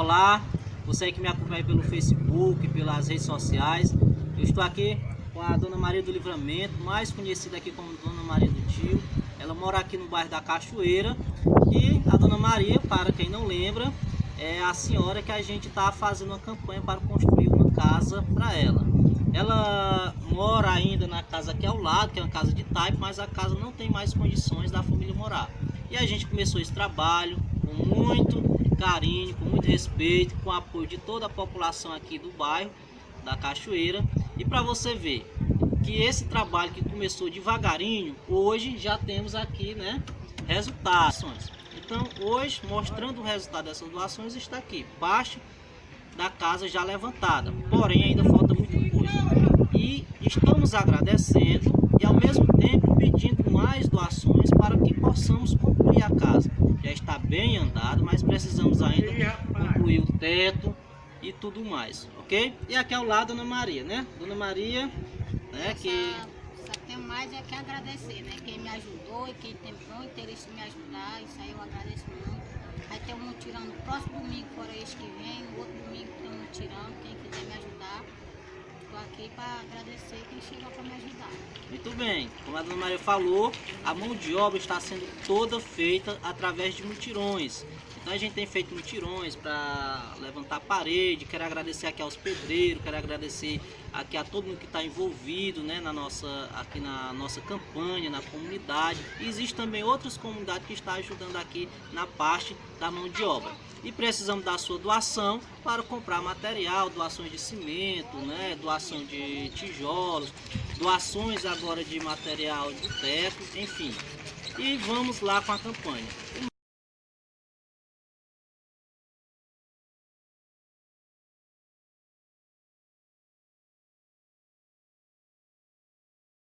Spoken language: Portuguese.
Olá, você que me acompanha pelo Facebook, pelas redes sociais. Eu estou aqui com a Dona Maria do Livramento, mais conhecida aqui como Dona Maria do Tio. Ela mora aqui no bairro da Cachoeira. E a Dona Maria, para quem não lembra, é a senhora que a gente está fazendo uma campanha para construir uma casa para ela. Ela mora ainda na casa aqui ao lado, que é uma casa de type, mas a casa não tem mais condições da família morar. E a gente começou esse trabalho com muito carinho, com muito respeito, com apoio de toda a população aqui do bairro da Cachoeira. E para você ver que esse trabalho que começou devagarinho, hoje já temos aqui, né, resultados. Então, hoje, mostrando o resultado dessas doações, está aqui, parte da casa já levantada. Porém, ainda falta muita coisa. E estamos agradecendo e ao mesmo tempo pedindo mais doações para que possamos concluir a casa. Está bem andado, mas precisamos ainda concluir o teto e tudo mais, ok? E aqui ao lado Dona Maria, né? Dona Maria, né, que... Só, só tenho mais é que agradecer, né? Quem me ajudou e quem tem bom interesse em me ajudar, isso aí eu agradeço muito. Vai ter um mutirão no próximo domingo, fora esse que vem, aqui para agradecer quem chegou para me ajudar. Muito bem, como a Dona Maria falou, a mão de obra está sendo toda feita através de mutirões. Então a gente tem feito mutirões para levantar a parede, quero agradecer aqui aos pedreiros, quero agradecer aqui a todo mundo que está envolvido né, na nossa, aqui na nossa campanha, na comunidade. E existe também outras comunidades que estão ajudando aqui na parte da mão de obra. E precisamos da sua doação para comprar material, doações de cimento, né, doação de tijolos, doações agora de material do teto, enfim. E vamos lá com a campanha.